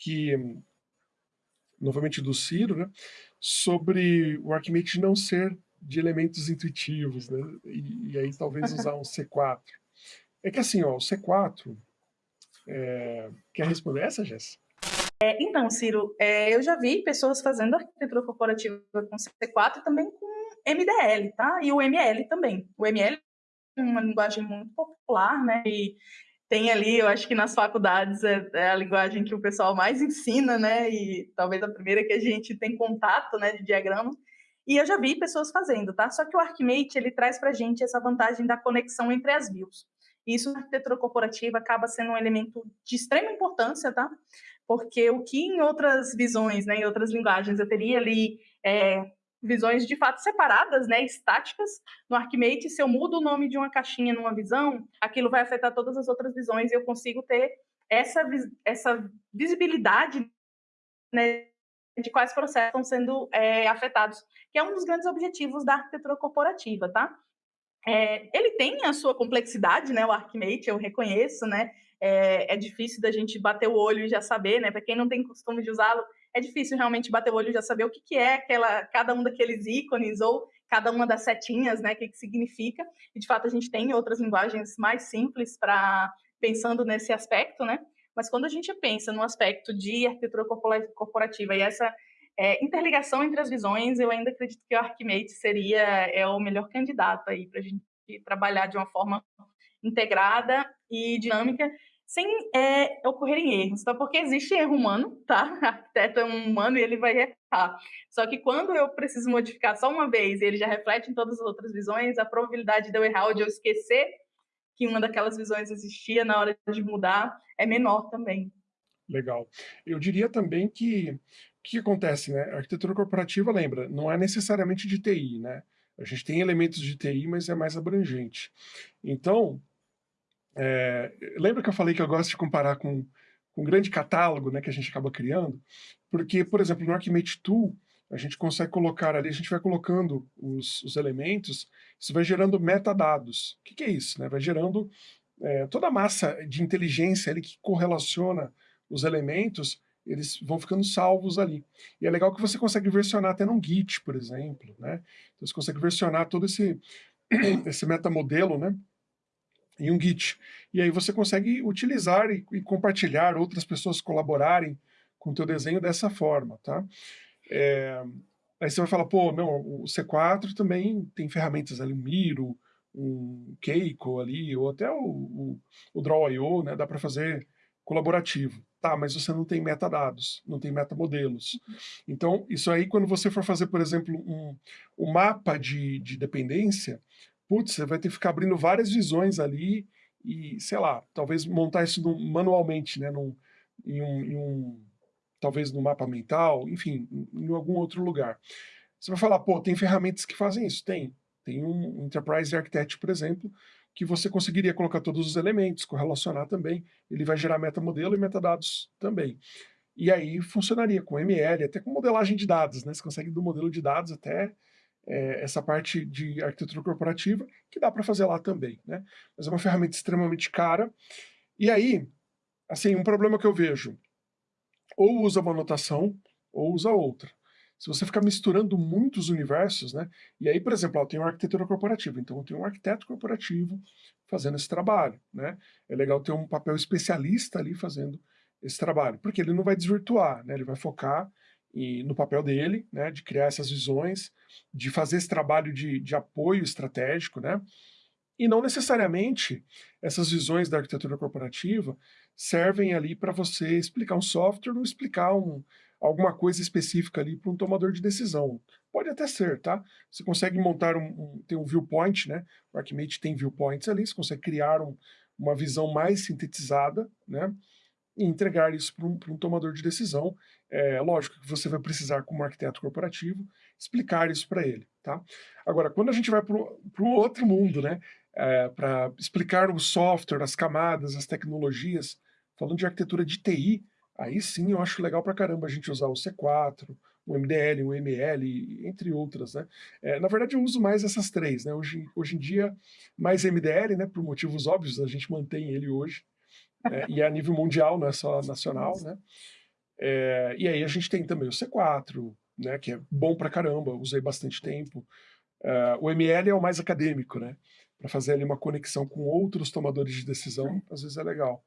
que, novamente do Ciro, né, sobre o Archimate não ser de elementos intuitivos, né, e, e aí talvez usar um C4. É que assim, ó, o C4, é... quer responder essa, Jéssica? É, então, Ciro, é, eu já vi pessoas fazendo arquitetura corporativa com C4 e também com MDL, tá? E o ML também. O ML é uma linguagem muito popular, né? E tem ali, eu acho que nas faculdades é, é, a linguagem que o pessoal mais ensina, né? E talvez a primeira que a gente tem contato, né, de diagrama. E eu já vi pessoas fazendo, tá? Só que o Archimate, ele traz para a gente essa vantagem da conexão entre as views. Isso na arquitetura corporativa acaba sendo um elemento de extrema importância, tá? Porque o que em outras visões, né, em outras linguagens, eu teria ali é, visões de fato separadas, né, estáticas. No Archimate, se eu mudo o nome de uma caixinha numa visão, aquilo vai afetar todas as outras visões e eu consigo ter essa, essa visibilidade né, de quais processos estão sendo é, afetados, que é um dos grandes objetivos da arquitetura corporativa, tá? É, ele tem a sua complexidade, né, o Archimate, eu reconheço, né, é, é difícil da gente bater o olho e já saber, né, para quem não tem costume de usá-lo, é difícil realmente bater o olho e já saber o que, que é aquela, cada um daqueles ícones ou cada uma das setinhas, né, o que, que significa. E de fato a gente tem outras linguagens mais simples para pensando nesse aspecto, né? Mas quando a gente pensa no aspecto de arquitetura corporativa e essa é, interligação entre as visões, eu ainda acredito que o Archimate seria é o melhor candidato aí para a gente trabalhar de uma forma integrada e dinâmica sem é, ocorrerem erros, tá? Porque existe erro humano, tá? O arquiteto é um humano e ele vai errar. Só que quando eu preciso modificar só uma vez e ele já reflete em todas as outras visões, a probabilidade de eu errar ou de eu esquecer que uma daquelas visões existia na hora de mudar é menor também. Legal. Eu diria também que o que acontece, né? A arquitetura corporativa, lembra, não é necessariamente de TI, né? A gente tem elementos de TI, mas é mais abrangente. Então, é, lembra que eu falei que eu gosto de comparar com, com um grande catálogo né, que a gente acaba criando? Porque, por exemplo, no Archimate Tool, a gente consegue colocar ali, a gente vai colocando os, os elementos, isso vai gerando metadados. O que, que é isso? Né? Vai gerando é, toda a massa de inteligência ali que correlaciona os elementos, eles vão ficando salvos ali. E é legal que você consegue versionar até num Git, por exemplo. Né? Então você consegue versionar todo esse, esse metamodelo, né? Em um Git. E aí você consegue utilizar e, e compartilhar, outras pessoas colaborarem com o teu desenho dessa forma, tá? É, aí você vai falar, pô, não, o C4 também tem ferramentas ali, um Miro, um Keiko ali, ou até o, o, o Draw.io, né, dá para fazer colaborativo. Tá, mas você não tem metadados, não tem metamodelos. Então, isso aí, quando você for fazer, por exemplo, um, um mapa de, de dependência, putz, você vai ter que ficar abrindo várias visões ali e, sei lá, talvez montar isso no, manualmente, né, num, em, um, em um, talvez no mapa mental, enfim, em, em algum outro lugar. Você vai falar, pô, tem ferramentas que fazem isso? Tem. Tem um Enterprise Architect, por exemplo, que você conseguiria colocar todos os elementos, correlacionar também, ele vai gerar metamodelo e metadados também. E aí funcionaria com ML, até com modelagem de dados, né? Você consegue do modelo de dados até é, essa parte de arquitetura corporativa, que dá para fazer lá também, né? Mas é uma ferramenta extremamente cara. E aí, assim, um problema que eu vejo, ou usa uma anotação, ou usa outra. Se você ficar misturando muitos universos, né? E aí, por exemplo, eu tenho arquitetura corporativa, então eu tenho um arquiteto corporativo fazendo esse trabalho, né? É legal ter um papel especialista ali fazendo esse trabalho, porque ele não vai desvirtuar, né? Ele vai focar e no papel dele, né, de criar essas visões, de fazer esse trabalho de, de apoio estratégico, né, e não necessariamente essas visões da arquitetura corporativa servem ali para você explicar um software ou explicar um, alguma coisa específica ali para um tomador de decisão. Pode até ser, tá? Você consegue montar um, um tem um viewpoint, né? O Archimate tem viewpoints ali, você consegue criar um, uma visão mais sintetizada, né? E entregar isso para um, um, tomador de decisão. É, lógico que você vai precisar, como arquiteto corporativo, explicar isso para ele. Tá? Agora, quando a gente vai para o outro mundo, né, é, para explicar o software, as camadas, as tecnologias, falando de arquitetura de TI, aí sim eu acho legal para caramba a gente usar o C4, o MDL, o ML, entre outras. Né? É, na verdade, eu uso mais essas três. Né? Hoje, hoje em dia, mais MDL, né, por motivos óbvios, a gente mantém ele hoje, é, e é a nível mundial, não é só nacional, né? É, e aí a gente tem também o C4, né, que é bom pra caramba, usei bastante tempo. Uh, o ML é o mais acadêmico, né? Para fazer ali uma conexão com outros tomadores de decisão, às vezes é legal.